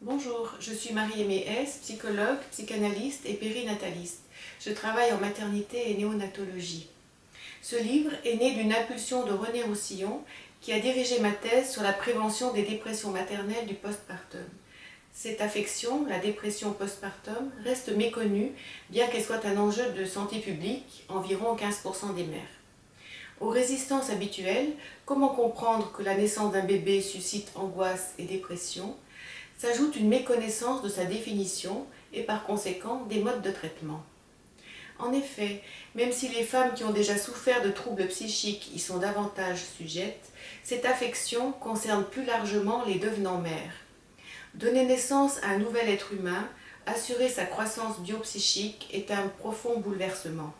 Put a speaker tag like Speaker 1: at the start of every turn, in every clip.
Speaker 1: Bonjour, je suis Marie-Aimée S, psychologue, psychanalyste et périnataliste. Je travaille en maternité et néonatologie. Ce livre est né d'une impulsion de René Roussillon qui a dirigé ma thèse sur la prévention des dépressions maternelles du postpartum. Cette affection, la dépression postpartum, reste méconnue bien qu'elle soit un enjeu de santé publique, environ 15% des mères. Aux résistances habituelles, comment comprendre que la naissance d'un bébé suscite angoisse et dépression, s'ajoute une méconnaissance de sa définition et par conséquent des modes de traitement. En effet, même si les femmes qui ont déjà souffert de troubles psychiques y sont davantage sujettes, cette affection concerne plus largement les devenants mères. Donner naissance à un nouvel être humain, assurer sa croissance biopsychique est un profond bouleversement.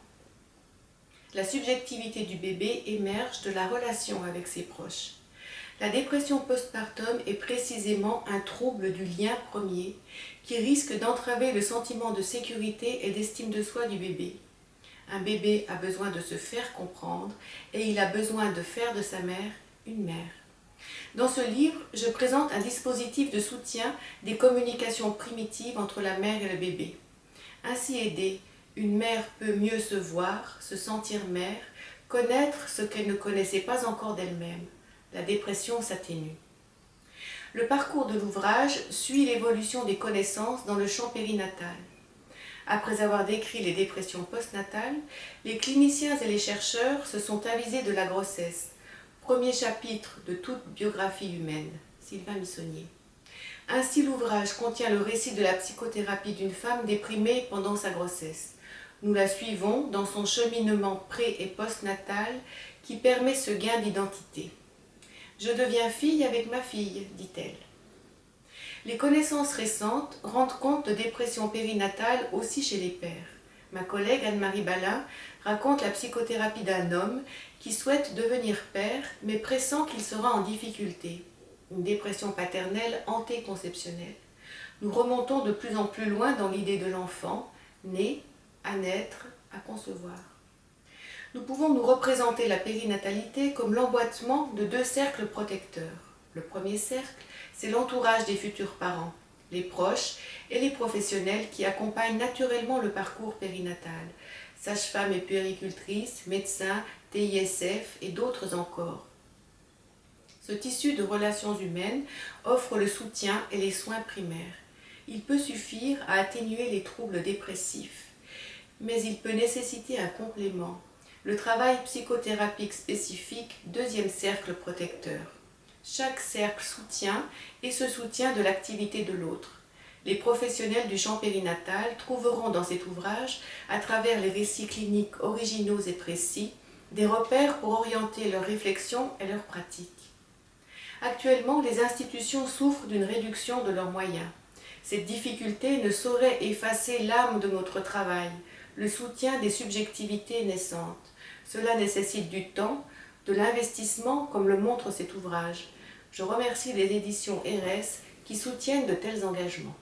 Speaker 1: La subjectivité du bébé émerge de la relation avec ses proches. La dépression postpartum est précisément un trouble du lien premier qui risque d'entraver le sentiment de sécurité et d'estime de soi du bébé. Un bébé a besoin de se faire comprendre et il a besoin de faire de sa mère une mère. Dans ce livre, je présente un dispositif de soutien des communications primitives entre la mère et le bébé. Ainsi aidée, une mère peut mieux se voir, se sentir mère, connaître ce qu'elle ne connaissait pas encore d'elle-même la dépression s'atténue. Le parcours de l'ouvrage suit l'évolution des connaissances dans le champ périnatal. Après avoir décrit les dépressions postnatales, les cliniciens et les chercheurs se sont avisés de la grossesse, premier chapitre de toute biographie humaine, Sylvain Missonnier. Ainsi l'ouvrage contient le récit de la psychothérapie d'une femme déprimée pendant sa grossesse. Nous la suivons dans son cheminement pré- et postnatal qui permet ce gain d'identité. Je deviens fille avec ma fille, dit-elle. Les connaissances récentes rendent compte de dépression périnatale aussi chez les pères. Ma collègue Anne-Marie Balin raconte la psychothérapie d'un homme qui souhaite devenir père mais pressent qu'il sera en difficulté. Une dépression paternelle antéconceptionnelle. Nous remontons de plus en plus loin dans l'idée de l'enfant, né, à naître, à concevoir nous pouvons nous représenter la périnatalité comme l'emboîtement de deux cercles protecteurs. Le premier cercle, c'est l'entourage des futurs parents, les proches et les professionnels qui accompagnent naturellement le parcours périnatal, sages-femmes et puéricultrices, médecins, TISF et d'autres encore. Ce tissu de relations humaines offre le soutien et les soins primaires. Il peut suffire à atténuer les troubles dépressifs, mais il peut nécessiter un complément, le travail psychothérapique spécifique, deuxième cercle protecteur. Chaque cercle soutient et se soutient de l'activité de l'autre. Les professionnels du champ périnatal trouveront dans cet ouvrage, à travers les récits cliniques originaux et précis, des repères pour orienter leurs réflexions et leurs pratiques. Actuellement, les institutions souffrent d'une réduction de leurs moyens. Cette difficulté ne saurait effacer l'âme de notre travail, le soutien des subjectivités naissantes. Cela nécessite du temps, de l'investissement comme le montre cet ouvrage. Je remercie les éditions RS qui soutiennent de tels engagements.